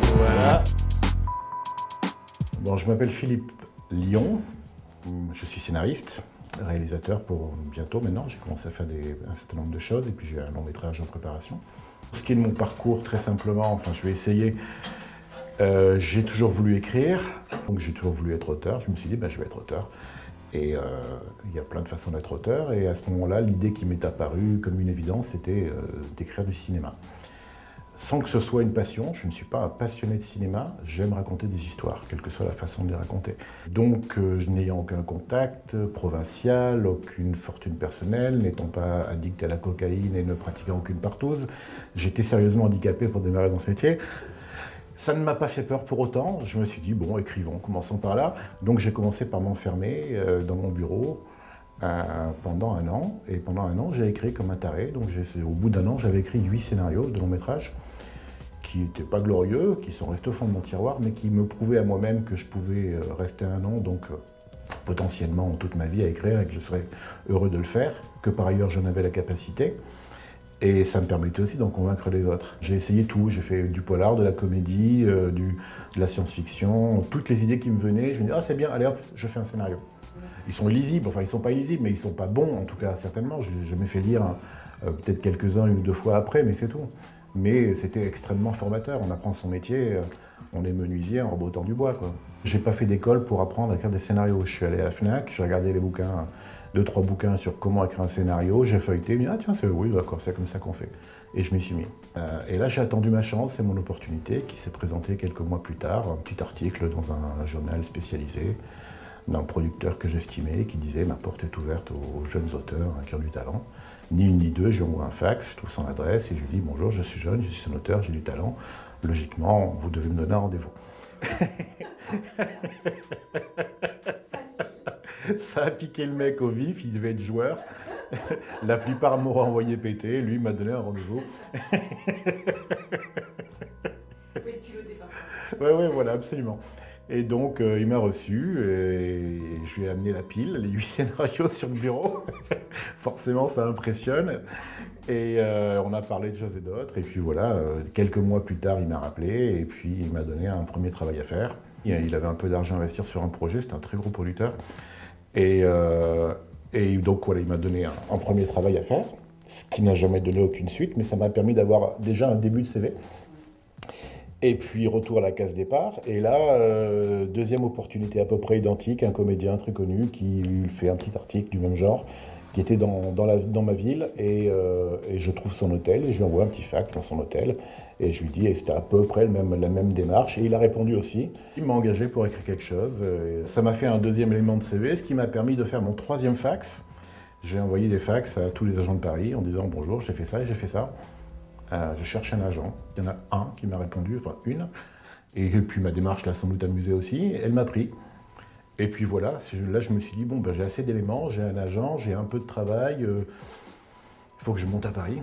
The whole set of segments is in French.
voilà. Bon, je m'appelle Philippe Lyon. Je suis scénariste, réalisateur pour bientôt maintenant. J'ai commencé à faire un certain nombre de choses et puis j'ai un long métrage en préparation. Pour ce qui est de mon parcours, très simplement, enfin je vais essayer. Euh, j'ai toujours voulu écrire, donc j'ai toujours voulu être auteur. Je me suis dit, ben, je vais être auteur. Et euh, il y a plein de façons d'être auteur. Et à ce moment-là, l'idée qui m'est apparue comme une évidence, c'était euh, d'écrire du cinéma. Sans que ce soit une passion, je ne suis pas un passionné de cinéma, j'aime raconter des histoires, quelle que soit la façon de les raconter. Donc, euh, n'ayant aucun contact provincial, aucune fortune personnelle, n'étant pas addict à la cocaïne et ne pratiquant aucune partouze, j'étais sérieusement handicapé pour démarrer dans ce métier. Ça ne m'a pas fait peur pour autant. Je me suis dit, bon, écrivons, commençons par là. Donc j'ai commencé par m'enfermer euh, dans mon bureau euh, pendant un an. Et pendant un an, j'ai écrit comme un taré. Donc au bout d'un an, j'avais écrit huit scénarios de long métrage qui n'étaient pas glorieux, qui sont restés au fond de mon tiroir, mais qui me prouvaient à moi-même que je pouvais euh, rester un an, donc potentiellement toute ma vie à écrire et que je serais heureux de le faire, que par ailleurs j'en avais la capacité. Et ça me permettait aussi d'en convaincre les autres. J'ai essayé tout, j'ai fait du polar, de la comédie, euh, de la science-fiction, toutes les idées qui me venaient, je me disais « Ah c'est bien, allez hop, je fais un scénario ». Ils sont illisibles, enfin ils sont pas illisibles, mais ils sont pas bons en tout cas certainement. Je les ai jamais fait lire euh, peut-être quelques-uns une ou deux fois après, mais c'est tout. Mais c'était extrêmement formateur, on apprend son métier, euh, on est menuisier en rebotant du bois. J'ai pas fait d'école pour apprendre à écrire des scénarios. Je suis allé à la FNAC, j'ai regardé les bouquins deux, trois bouquins sur comment écrire un scénario, j'ai feuilleté, dit, ah tiens, c'est oui, d'accord, c'est comme ça qu'on fait. Et je m'y suis mis. Euh, et là, j'ai attendu ma chance, c'est mon opportunité qui s'est présentée quelques mois plus tard, un petit article dans un journal spécialisé d'un producteur que j'estimais, qui disait ma porte est ouverte aux jeunes auteurs qui ont du talent. Ni une ni deux, j'ai envoyé un fax, je trouve son adresse et je lui dis bonjour, je suis jeune, je suis un auteur, j'ai du talent. Logiquement, vous devez me donner un rendez-vous. Ça a piqué le mec au vif, il devait être joueur. La plupart m'auraient envoyé péter, lui m'a donné un rendez-vous. Oui, oui, voilà, absolument. Et donc, euh, il m'a reçu et je lui ai amené la pile, les huit scénarios sur le bureau. Forcément, ça impressionne. Et euh, on a parlé de choses et d'autres. Et puis voilà, euh, quelques mois plus tard, il m'a rappelé et puis il m'a donné un premier travail à faire. Il avait un peu d'argent à investir sur un projet, c'était un très gros producteur. Et donc voilà, il m'a donné un, premier travail à faire, ce qui n'a jamais donné aucune suite, mais ça m'a permis d'avoir déjà un début de CV. Et puis retour à la case départ. Et là, euh, deuxième opportunité à peu près identique, un comédien très connu qui fait un petit article du même genre, qui était dans, dans, ma ville, et, euh, et, je trouve son hôtel, et je lui envoie un petit fax dans son hôtel, et je lui dis, et c'était à peu près même, la même démarche, et il a répondu aussi. Il m'a engagé pour écrire quelque chose. ça m'a fait un deuxième élément de CV, ce qui m'a permis de faire mon troisième fax. J'ai envoyé des fax à tous les agents de Paris en disant, bonjour, j'ai fait ça et j'ai fait ça. Euh, je cherche un agent. Il y en a un qui m'a répondu, enfin une. Et puis ma démarche l'a sans doute amusé aussi. Elle m'a pris. Et puis voilà, là je me suis dit, bon, ben, j'ai assez d'éléments, j'ai un agent, j'ai un peu de travail, euh, il faut que je monte à Paris.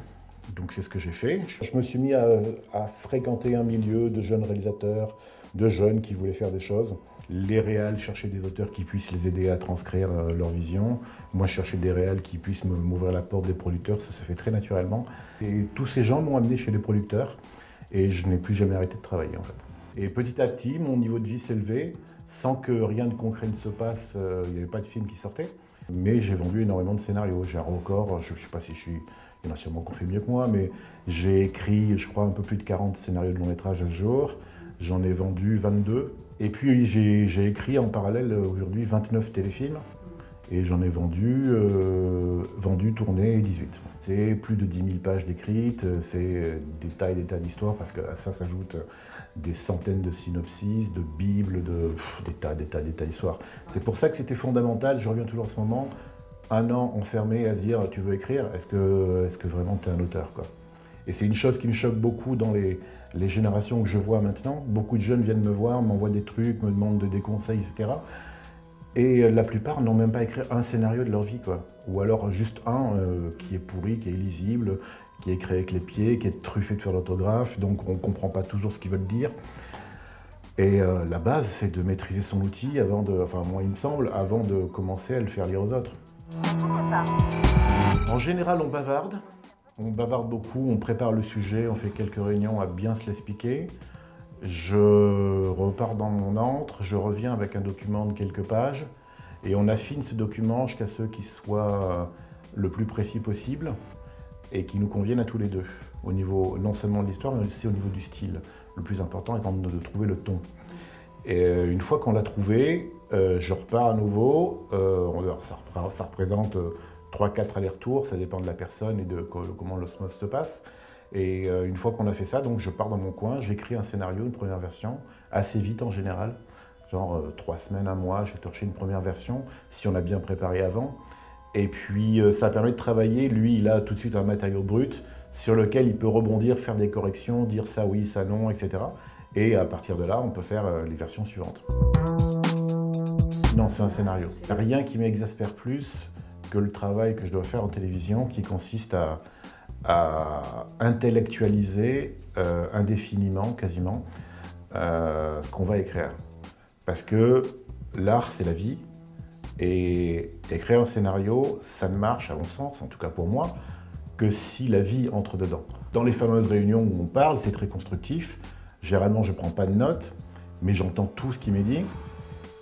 Donc c'est ce que j'ai fait. Je me suis mis à, à, fréquenter un milieu de jeunes réalisateurs, de jeunes qui voulaient faire des choses les réals cherchaient des auteurs qui puissent les aider à transcrire euh, leur vision. Moi, je cherchais des réals qui puissent m'ouvrir la porte des producteurs. Ça se fait très naturellement. Et tous ces gens m'ont amené chez les producteurs. Et je n'ai plus jamais arrêté de travailler, en fait. Et petit à petit, mon niveau de vie élevé, sans que rien de concret ne se passe. Euh, il n'y avait pas de film qui sortait. Mais j'ai vendu énormément de scénarios. J'ai un record, je ne sais pas si je suis... Il y en a sûrement qui ont fait mieux que moi, mais j'ai écrit, je crois, un peu plus de 40 scénarios de long métrage à ce jour. J'en ai vendu 22. Et puis j'ai écrit en parallèle aujourd'hui 29 téléfilms et j'en ai vendu, euh, vendu, tourné 18. C'est plus de 10 000 pages décrites, c'est des tas et des tas d'histoires parce que ça s'ajoutent des centaines de synopsis, de bibles, de, des tas, des tas, des tas d'histoires. C'est pour ça que c'était fondamental, je reviens toujours à ce moment, un an enfermé à se dire tu veux écrire, est-ce que, est que vraiment tu es un auteur et c'est une chose qui me choque beaucoup dans les, générations que je vois maintenant. Beaucoup de jeunes viennent me voir, m'envoient des trucs, me demandent des conseils, etc. Et la plupart n'ont même pas écrit un scénario de leur vie, quoi. Ou alors juste un euh, qui est pourri, qui est illisible, qui est écrit avec les pieds, qui est truffé de faire l'orthographe, donc on ne comprend pas toujours ce qu'ils veulent dire. Et euh, la base, c'est de maîtriser son outil avant de, enfin moi il me semble, avant de commencer à le faire lire aux autres. En général, on bavarde, on bavarde beaucoup, on prépare le sujet, on fait quelques réunions à bien se l'expliquer. Je repars dans mon antre, je reviens avec un document de quelques pages et on affine ce document jusqu'à ce qu'il soit le plus précis possible et qui nous convienne à tous les deux, au niveau non seulement de l'histoire, mais aussi au niveau du style. Le plus important étant de trouver le ton. Et euh, une fois qu'on l'a trouvé, euh, je repars à nouveau. Euh, ça, représente 3-4 allers-retours, ça dépend de la personne et de comment l'osmose se passe. Et une fois qu'on a fait ça, donc je pars dans mon coin, j'écris un scénario, une première version, assez vite en général, genre trois semaines, un mois, j'ai torché une première version, si on a bien préparé avant. Et puis ça permet de travailler, lui il a tout de suite un matériau brut sur lequel il peut rebondir, faire des corrections, dire ça oui, ça non, etc. Et à partir de là, on peut faire euh, les versions suivantes. Non, c'est un scénario. Rien qui m'exaspère plus que le travail que je dois faire en télévision qui consiste à, intellectualiser euh, indéfiniment, quasiment, euh, ce qu'on va écrire. Parce que l'art, c'est la vie. Et écrire un scénario, ça ne marche, à mon sens, en tout cas pour moi, que si la vie entre dedans. Dans les fameuses réunions où on parle, c'est très constructif. Généralement, je ne prends pas de notes, mais j'entends tout ce qui m'est dit.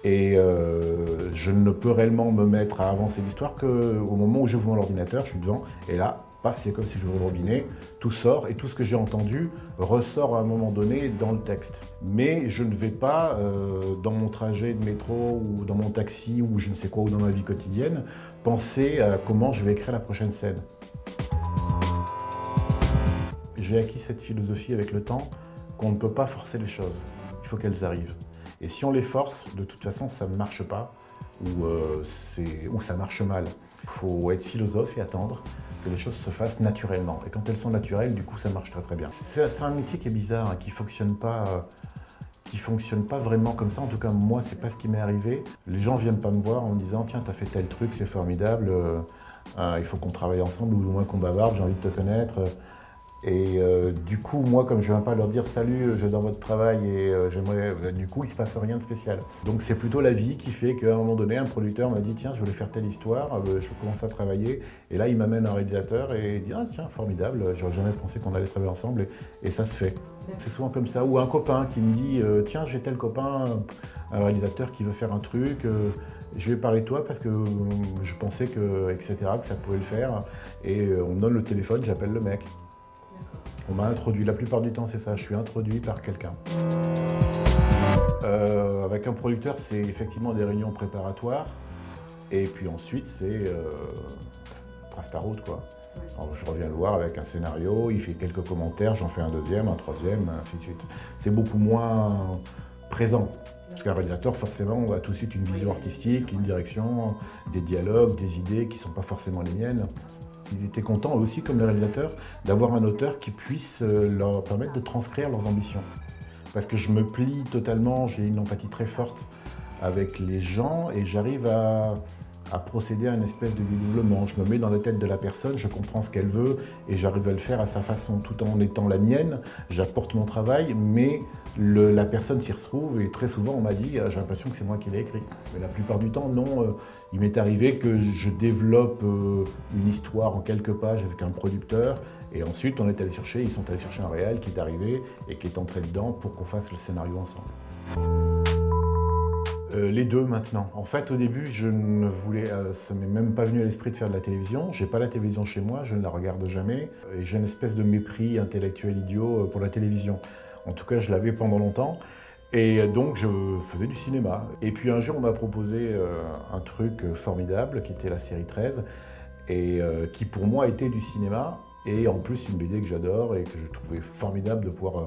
Et euh, je ne peux réellement me mettre à avancer l'histoire qu'au moment où j'ouvre mon ordinateur, je suis devant, et là, paf, c'est comme si j'ouvrais le robinet, tout sort, et tout ce que j'ai entendu ressort à un moment donné dans le texte. Mais je ne vais pas, euh, dans mon trajet de métro, ou dans mon taxi, ou je ne sais quoi, ou dans ma vie quotidienne, penser à comment je vais écrire la prochaine scène. J'ai acquis cette philosophie avec le temps, qu'on ne peut pas forcer les choses. Il faut qu'elles arrivent. Et si on les force, de toute façon, ça ne marche pas ou, euh, ou ça marche mal. Il faut être philosophe et attendre que les choses se fassent naturellement. Et quand elles sont naturelles, du coup, ça marche très très bien. C'est un métier qui est bizarre, hein, qui fonctionne pas... qui fonctionne pas vraiment comme ça. En tout cas, moi, c'est pas ce qui m'est arrivé. Les gens viennent pas me voir en me disant « Tiens, tu as fait tel truc, c'est formidable, euh, euh, il faut qu'on travaille ensemble ou au moins qu'on bavarde, j'ai envie de te connaître. » Et euh, du coup, moi, comme je ne viens pas leur dire « Salut, j'adore votre travail et euh, j'aimerais... Euh, » Du coup, il ne se passe rien de spécial. Donc c'est plutôt la vie qui fait qu'à un moment donné, un producteur m'a dit « Tiens, je voulais faire telle histoire, je commence à travailler. » Et là, il m'amène un réalisateur et il dit « Ah tiens, formidable, j'aurais jamais pensé qu'on allait travailler ensemble. Et, ça se fait. C'est souvent comme ça. Ou un copain qui me dit « Tiens, j'ai tel copain, un réalisateur qui veut faire un truc. je vais parler de toi parce que je pensais que, etc., que ça pouvait le faire. » Et on me donne le téléphone, j'appelle le mec. On m'a introduit, la plupart du temps c'est ça, je suis introduit par quelqu'un. Euh, avec un producteur, c'est effectivement des réunions préparatoires. Et puis ensuite, c'est euh, trace ta route, quoi. je reviens le voir avec un scénario, il fait quelques commentaires, j'en fais un deuxième, un troisième, ainsi de suite. C'est beaucoup moins présent. Parce qu'un réalisateur, forcément, on a tout de suite une vision artistique, une direction, des dialogues, des idées qui ne sont pas forcément les miennes. Ils étaient contents aussi, comme les réalisateurs, d'avoir un auteur qui puisse euh, leur permettre de transcrire leurs ambitions. Parce que je me plie totalement, j'ai une empathie très forte avec les gens et j'arrive à, à procéder à une espèce de dédoublement. Je me mets dans la tête de la personne, je comprends ce qu'elle veut et j'arrive à le faire à sa façon, tout en étant la mienne. J'apporte mon travail, mais la personne s'y retrouve et très souvent on m'a dit ah, j'ai l'impression que c'est moi qui l'ai écrit. Mais la plupart du temps, non. Euh, il m'est arrivé que je développe euh, une histoire en quelques pages avec un producteur et ensuite on est allé chercher, ils sont allés chercher un réel qui est arrivé et qui est entré dedans pour qu'on fasse le scénario ensemble. Euh, les deux maintenant. En fait, au début, je ne voulais, euh, ça m'est même pas venu à l'esprit de faire de la télévision. J'ai pas la télévision chez moi, je ne la regarde jamais. Et j'ai une espèce de mépris intellectuel idiot euh, pour la télévision. En tout cas, je l'avais pendant longtemps. Et donc, je faisais du cinéma. Et puis un jour, on m'a proposé un truc formidable, qui était la série 13, et qui pour moi était du cinéma. Et en plus, une BD que j'adore et que je trouvais formidable de pouvoir euh,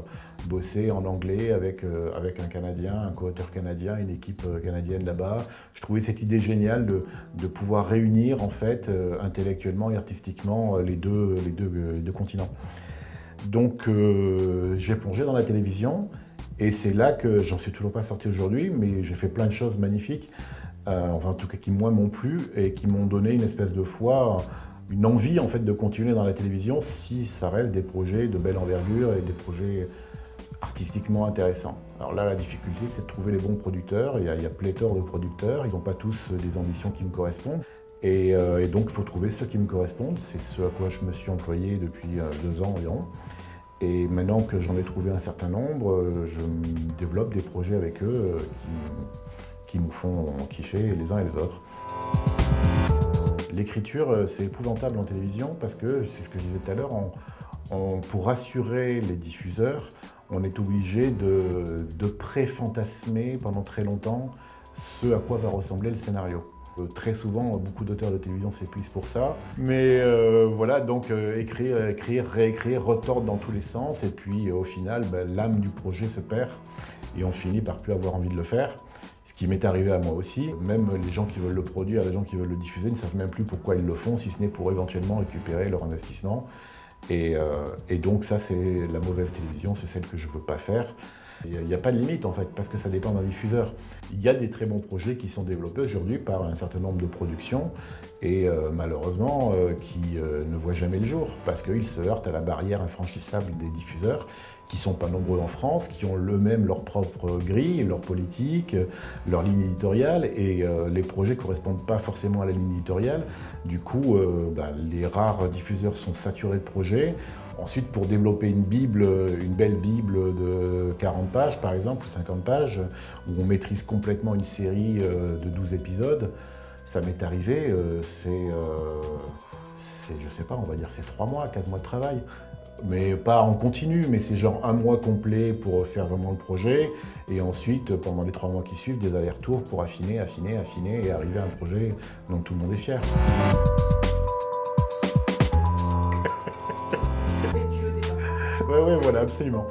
bosser en anglais avec, euh, avec un Canadien, un co-auteur canadien, une équipe euh, canadienne là-bas. Je trouvais cette idée géniale de, de pouvoir réunir en fait intellectuellement et artistiquement les deux, les deux, deux continents. Donc j'ai plongé dans la télévision et c'est là que j'en suis toujours pas sorti aujourd'hui, mais j'ai fait plein de choses magnifiques, enfin en tout cas qui moi m'ont plu et qui m'ont donné une espèce de foi une envie en fait de continuer dans la télévision si ça reste des projets de belle envergure et des projets artistiquement intéressants. Alors là, la difficulté, c'est de trouver les bons producteurs. Il y a, pléthore de producteurs, ils n'ont pas tous des ambitions qui me correspondent. Et, euh, donc, il faut trouver ceux qui me correspondent. C'est ce à quoi je me suis employé depuis euh, deux ans environ. Et maintenant que j'en ai trouvé un certain nombre, je développe des projets avec eux qui, qui nous font kiffer les uns et les autres. L'écriture, c'est épouvantable en télévision parce que, c'est ce que je disais tout à l'heure, pour rassurer les diffuseurs, on est obligé de, pré-fantasmer pendant très longtemps ce à quoi va ressembler le scénario. Euh, très souvent, beaucoup d'auteurs de télévision s'épuisent pour ça. Mais euh, voilà, donc euh, écrire, écrire, réécrire, retordre dans tous les sens. Et puis au final, ben, l'âme du projet se perd et on finit par plus avoir envie de le faire. Ce qui m'est arrivé à moi aussi. Même les gens qui veulent le produire, les gens qui veulent le diffuser ne savent même plus pourquoi ils le font, si ce n'est pour éventuellement récupérer leur investissement. Et, et donc ça, c'est la mauvaise télévision, c'est celle que je ne veux pas faire. Il n'y a, pas de limite en fait, parce que ça dépend d'un diffuseur. Il y a des très bons projets qui sont développés aujourd'hui par un certain nombre de productions et euh, malheureusement euh, qui euh, ne voient jamais le jour parce qu'ils se heurtent à la barrière infranchissable des diffuseurs qui sont pas nombreux en France, qui ont eux-mêmes leur propre grille, leur politique, leur ligne éditoriale et les projets correspondent pas forcément à la ligne éditoriale. Du coup, bah, les rares diffuseurs sont saturés de projets. Ensuite, pour développer une Bible, une belle Bible de 40 pages par exemple, ou 50 pages, où on maîtrise complètement une série euh, de 12 épisodes, ça m'est arrivé, euh, euh, c'est, je sais pas, on va dire c'est 3 mois, 4 mois de travail. Mais pas en continu, mais c'est genre un mois complet pour faire vraiment le projet. Et ensuite, pendant les 3 mois qui suivent, des allers-retours pour affiner, affiner, affiner et arriver à un projet dont tout le monde est fier. Oui, oui, voilà, absolument.